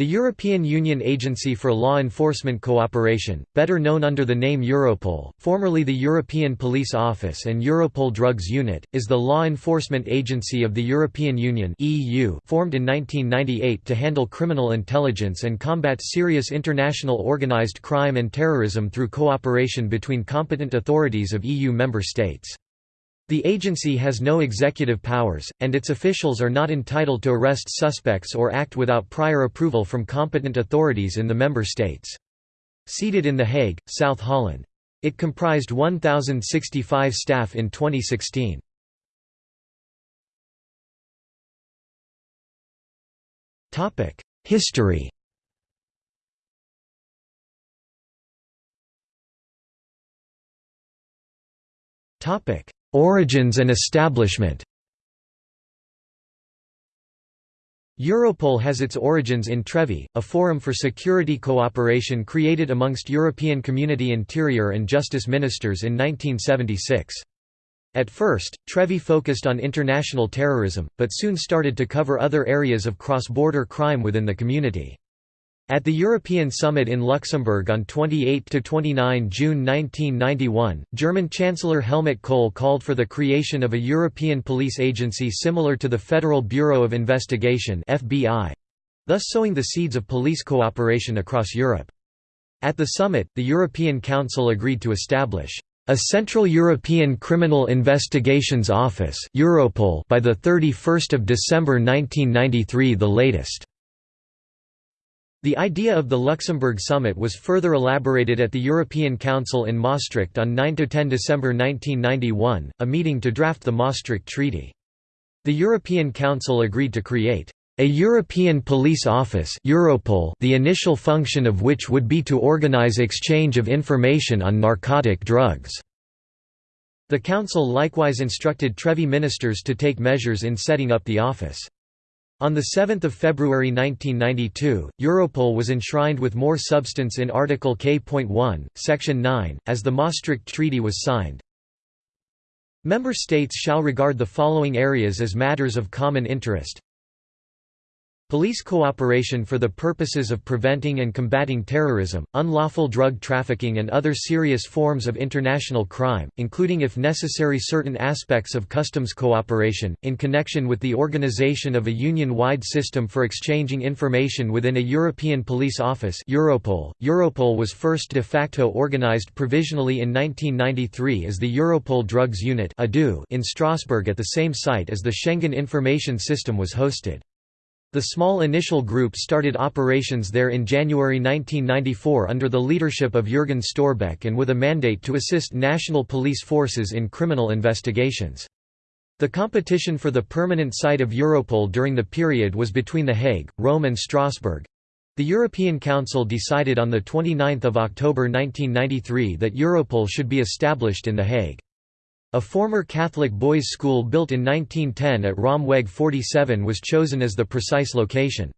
The European Union Agency for Law Enforcement Cooperation, better known under the name Europol, formerly the European Police Office and Europol Drugs Unit, is the law enforcement agency of the European Union (EU), formed in 1998 to handle criminal intelligence and combat serious international organized crime and terrorism through cooperation between competent authorities of EU member states. The agency has no executive powers, and its officials are not entitled to arrest suspects or act without prior approval from competent authorities in the member states. Seated in The Hague, South Holland. It comprised 1,065 staff in 2016. History Topic Origins and establishment Europol has its origins in Trevi, a forum for security cooperation created amongst European Community Interior and Justice Ministers in 1976. At first, Trevi focused on international terrorism, but soon started to cover other areas of cross-border crime within the community. At the European Summit in Luxembourg on 28–29 June 1991, German Chancellor Helmut Kohl called for the creation of a European police agency similar to the Federal Bureau of Investigation thus sowing the seeds of police cooperation across Europe. At the summit, the European Council agreed to establish a Central European Criminal Investigations Office Europol by 31 December 1993 the latest. The idea of the Luxembourg Summit was further elaborated at the European Council in Maastricht on 9–10 December 1991, a meeting to draft the Maastricht Treaty. The European Council agreed to create a European Police Office Europol, the initial function of which would be to organize exchange of information on narcotic drugs. The Council likewise instructed Trevi ministers to take measures in setting up the office. On 7 February 1992, Europol was enshrined with more substance in Article K.1, Section 9, as the Maastricht Treaty was signed. Member states shall regard the following areas as matters of common interest Police cooperation for the purposes of preventing and combating terrorism, unlawful drug trafficking and other serious forms of international crime, including if necessary certain aspects of customs cooperation, in connection with the organization of a union-wide system for exchanging information within a European Police Office Europol. Europol was first de facto organized provisionally in 1993 as the Europol Drugs Unit in Strasbourg at the same site as the Schengen Information System was hosted. The small initial group started operations there in January 1994 under the leadership of Jürgen Storbeck and with a mandate to assist national police forces in criminal investigations. The competition for the permanent site of Europol during the period was between The Hague, Rome and Strasbourg. The European Council decided on 29 October 1993 that Europol should be established in The Hague. A former Catholic boys' school built in 1910 at Raamweg 47 was chosen as the precise location.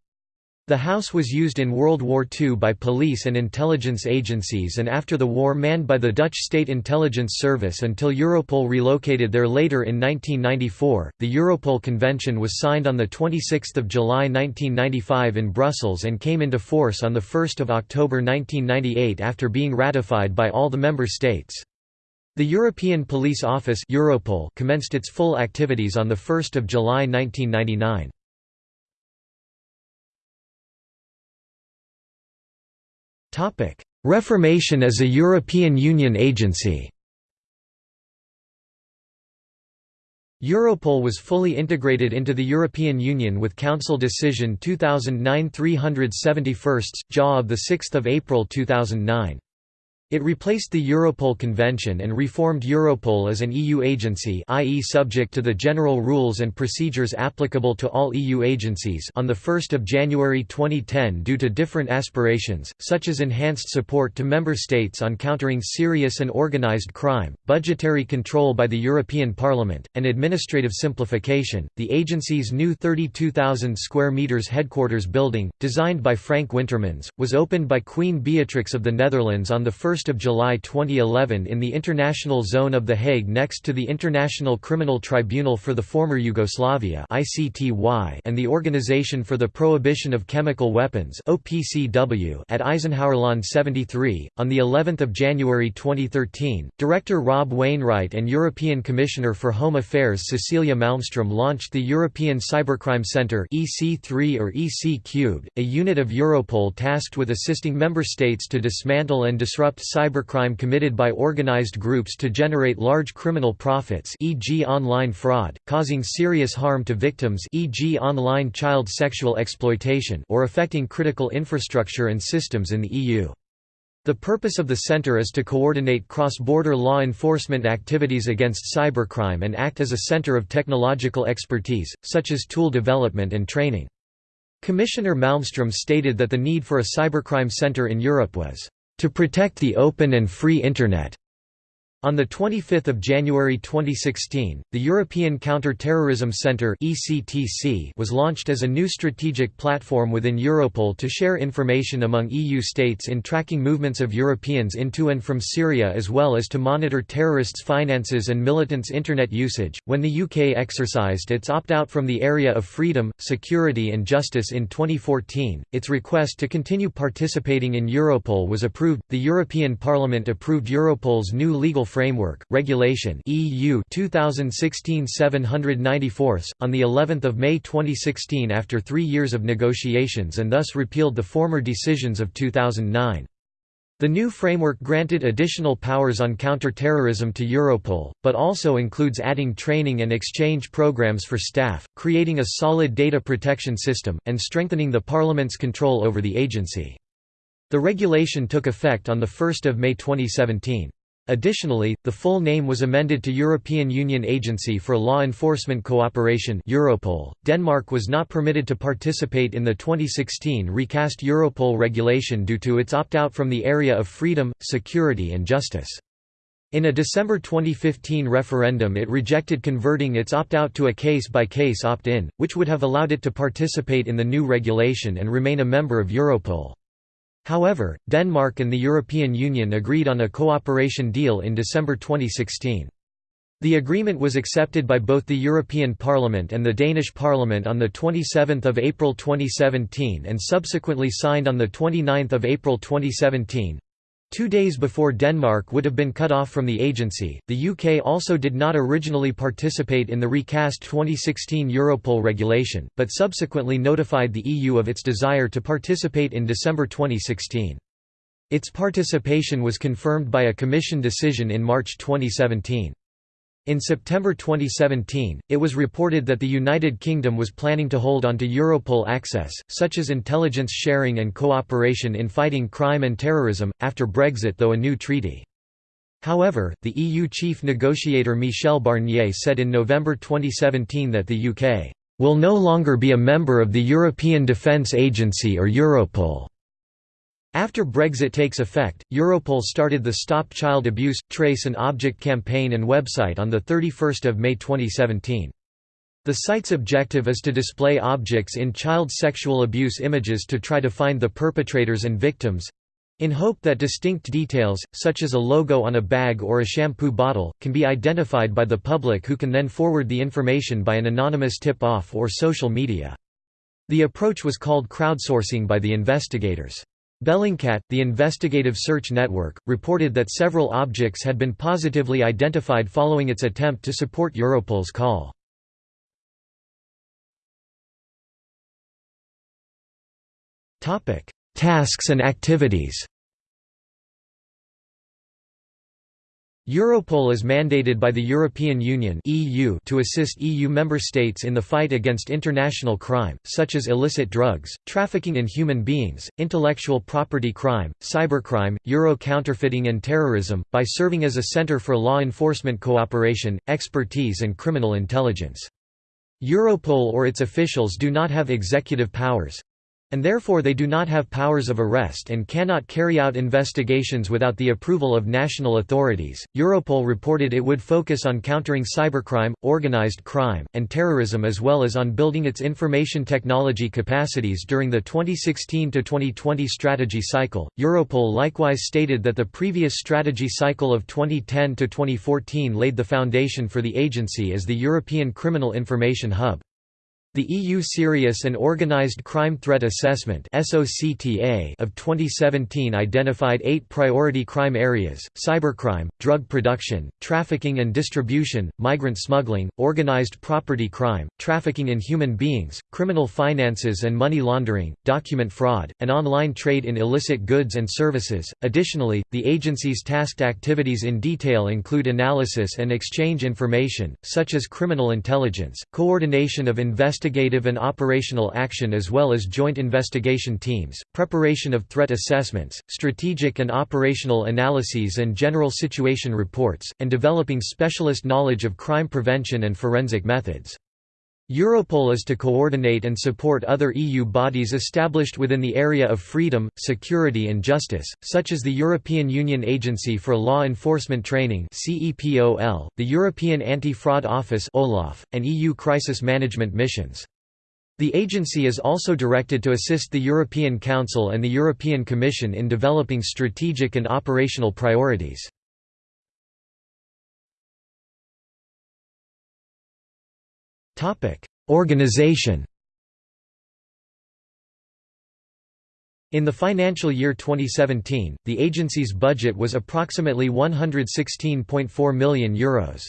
The house was used in World War II by police and intelligence agencies and after the war manned by the Dutch State Intelligence Service until Europol relocated there later in 1994. The Europol Convention was signed on 26 July 1995 in Brussels and came into force on 1 October 1998 after being ratified by all the member states. The European Police Office Europol commenced its full activities on 1 July 1999. Reformation as a European Union agency Europol was fully integrated into the European Union with Council Decision 2009-371, JA of 6 April 2009. It replaced the Europol Convention and reformed Europol as an EU agency i.e. subject to the general rules and procedures applicable to all EU agencies on 1 January 2010 due to different aspirations, such as enhanced support to member states on countering serious and organized crime, budgetary control by the European Parliament, and administrative simplification. The agency's new 32,000 square meters headquarters building, designed by Frank Wintermans, was opened by Queen Beatrix of the Netherlands on 1 July 2011 in the International Zone of The Hague next to the International Criminal Tribunal for the Former Yugoslavia and the Organization for the Prohibition of Chemical Weapons at Eisenhowerlaan 73. On the 11th of January 2013, Director Rob Wainwright and European Commissioner for Home Affairs Cecilia Malmström launched the European Cybercrime Centre (EC3 or EC a unit of Europol tasked with assisting member states to dismantle and disrupt cybercrime committed by organized groups to generate large criminal profits e.g. online fraud, causing serious harm to victims e.g. online child sexual exploitation or affecting critical infrastructure and systems in the EU. The purpose of the center is to coordinate cross-border law enforcement activities against cybercrime and act as a center of technological expertise, such as tool development and training. Commissioner Malmström stated that the need for a cybercrime center in Europe was, "...to protect the open and free Internet." On 25 January 2016, the European Counter-Terrorism Centre was launched as a new strategic platform within Europol to share information among EU states in tracking movements of Europeans into and from Syria as well as to monitor terrorists' finances and militants' Internet usage. When the UK exercised its opt-out from the area of freedom, security and justice in 2014, its request to continue participating in Europol was approved. The European Parliament approved Europol's new legal Framework Regulation (EU) 2016/794 on the 11th of May 2016 after 3 years of negotiations and thus repealed the former decisions of 2009. The new framework granted additional powers on counter-terrorism to Europol, but also includes adding training and exchange programs for staff, creating a solid data protection system, and strengthening the Parliament's control over the agency. The regulation took effect on 1 May 2017. Additionally, the full name was amended to European Union Agency for Law Enforcement Cooperation Europol. .Denmark was not permitted to participate in the 2016 recast Europol regulation due to its opt-out from the area of freedom, security and justice. In a December 2015 referendum it rejected converting its opt-out to a case-by-case opt-in, which would have allowed it to participate in the new regulation and remain a member of Europol. However, Denmark and the European Union agreed on a cooperation deal in December 2016. The agreement was accepted by both the European Parliament and the Danish Parliament on 27 April 2017 and subsequently signed on 29 April 2017. Two days before Denmark would have been cut off from the agency, the UK also did not originally participate in the recast 2016 Europol regulation, but subsequently notified the EU of its desire to participate in December 2016. Its participation was confirmed by a Commission decision in March 2017. In September 2017, it was reported that the United Kingdom was planning to hold onto Europol access, such as intelligence sharing and cooperation in fighting crime and terrorism, after Brexit though a new treaty. However, the EU chief negotiator Michel Barnier said in November 2017 that the UK will no longer be a member of the European Defence Agency or Europol. After Brexit takes effect, Europol started the Stop Child Abuse, Trace and Object campaign and website on 31 May 2017. The site's objective is to display objects in child sexual abuse images to try to find the perpetrators and victims—in hope that distinct details, such as a logo on a bag or a shampoo bottle, can be identified by the public who can then forward the information by an anonymous tip-off or social media. The approach was called crowdsourcing by the investigators. Bellingcat, the investigative search network, reported that several objects had been positively identified following its attempt to support Europol's call. Tasks and activities Europol is mandated by the European Union (EU) to assist EU member states in the fight against international crime, such as illicit drugs, trafficking in human beings, intellectual property crime, cybercrime, euro counterfeiting and terrorism, by serving as a center for law enforcement cooperation, expertise and criminal intelligence. Europol or its officials do not have executive powers, and therefore they do not have powers of arrest and cannot carry out investigations without the approval of national authorities. Europol reported it would focus on countering cybercrime, organized crime, and terrorism as well as on building its information technology capacities during the 2016 to 2020 strategy cycle. Europol likewise stated that the previous strategy cycle of 2010 to 2014 laid the foundation for the agency as the European Criminal Information Hub. The EU Serious and Organized Crime Threat Assessment of 2017 identified eight priority crime areas, cybercrime, drug production, trafficking and distribution, migrant smuggling, organized property crime, trafficking in human beings, criminal finances and money laundering, document fraud, and online trade in illicit goods and services. Additionally, the agency's tasked activities in detail include analysis and exchange information, such as criminal intelligence, coordination of investigations investigative and operational action as well as joint investigation teams, preparation of threat assessments, strategic and operational analyses and general situation reports, and developing specialist knowledge of crime prevention and forensic methods. Europol is to coordinate and support other EU bodies established within the area of freedom, security and justice, such as the European Union Agency for Law Enforcement Training the European Anti-Fraud Office and EU crisis management missions. The agency is also directed to assist the European Council and the European Commission in developing strategic and operational priorities. Organization In the financial year 2017, the agency's budget was approximately €116.4 million. Euros.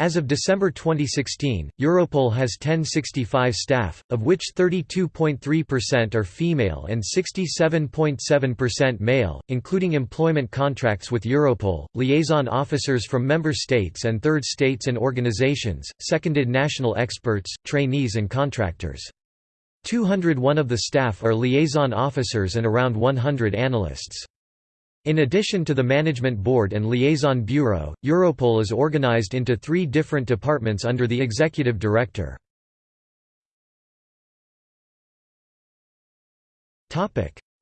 As of December 2016, Europol has 1065 staff, of which 32.3% are female and 67.7% male, including employment contracts with Europol, liaison officers from member states and third states and organizations, seconded national experts, trainees and contractors. 201 of the staff are liaison officers and around 100 analysts. In addition to the Management Board and Liaison Bureau, Europol is organized into three different departments under the Executive Director.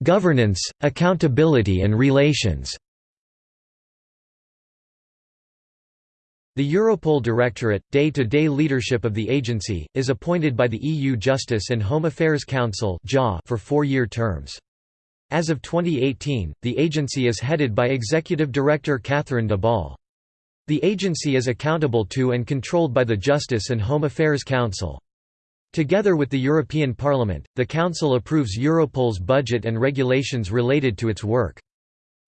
Governance, accountability and relations The Europol Directorate, day-to-day -day leadership of the agency, is appointed by the EU Justice and Home Affairs Council for four-year terms. As of 2018, the agency is headed by Executive Director Catherine De Bolle. The agency is accountable to and controlled by the Justice and Home Affairs Council. Together with the European Parliament, the Council approves Europol's budget and regulations related to its work.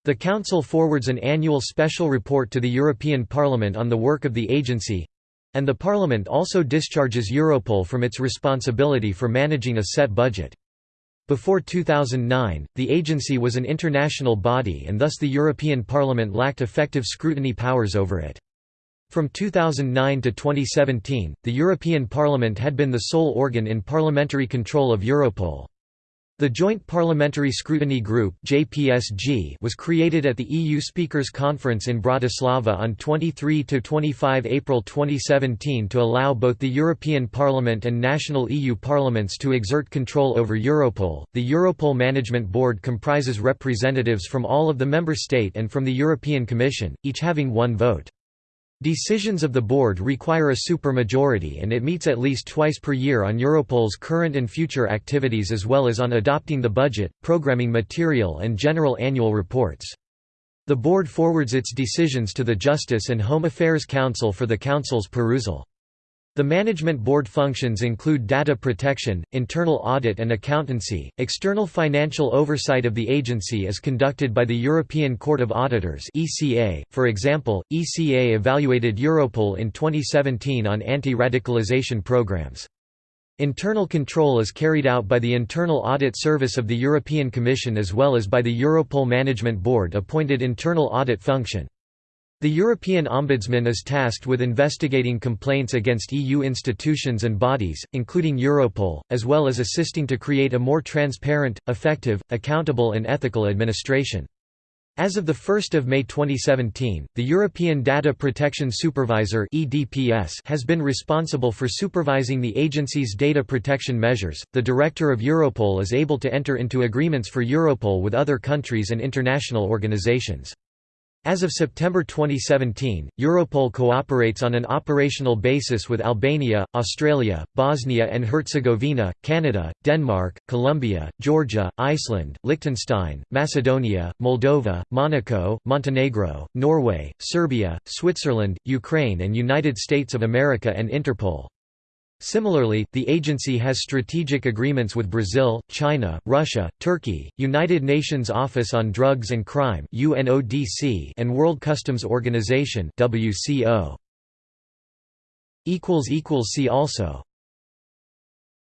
The Council forwards an annual special report to the European Parliament on the work of the agency—and the Parliament also discharges Europol from its responsibility for managing a set budget. Before 2009, the agency was an international body and thus the European Parliament lacked effective scrutiny powers over it. From 2009 to 2017, the European Parliament had been the sole organ in parliamentary control of Europol. The Joint Parliamentary Scrutiny Group was created at the EU Speakers Conference in Bratislava on 23 to 25 April 2017 to allow both the European Parliament and national EU parliaments to exert control over Europol. The Europol Management Board comprises representatives from all of the member state and from the European Commission, each having one vote. Decisions of the board require a supermajority and it meets at least twice per year on Europol's current and future activities as well as on adopting the budget, programming material and general annual reports. The board forwards its decisions to the Justice and Home Affairs Council for the Council's perusal. The management board functions include data protection, internal audit and accountancy. External financial oversight of the agency is conducted by the European Court of Auditors (ECA). For example, ECA evaluated Europol in 2017 on anti-radicalization programs. Internal control is carried out by the Internal Audit Service of the European Commission as well as by the Europol Management Board appointed internal audit function. The European Ombudsman is tasked with investigating complaints against EU institutions and bodies, including Europol, as well as assisting to create a more transparent, effective, accountable and ethical administration. As of 1 May 2017, the European Data Protection Supervisor has been responsible for supervising the agency's data protection measures. The director of Europol is able to enter into agreements for Europol with other countries and international organizations. As of September 2017, Europol cooperates on an operational basis with Albania, Australia, Bosnia and Herzegovina, Canada, Denmark, Colombia, Georgia, Iceland, Liechtenstein, Macedonia, Moldova, Monaco, Montenegro, Norway, Serbia, Switzerland, Ukraine and United States of America and Interpol. Similarly, the agency has strategic agreements with Brazil, China, Russia, Turkey, United Nations Office on Drugs and Crime and World Customs Organization See also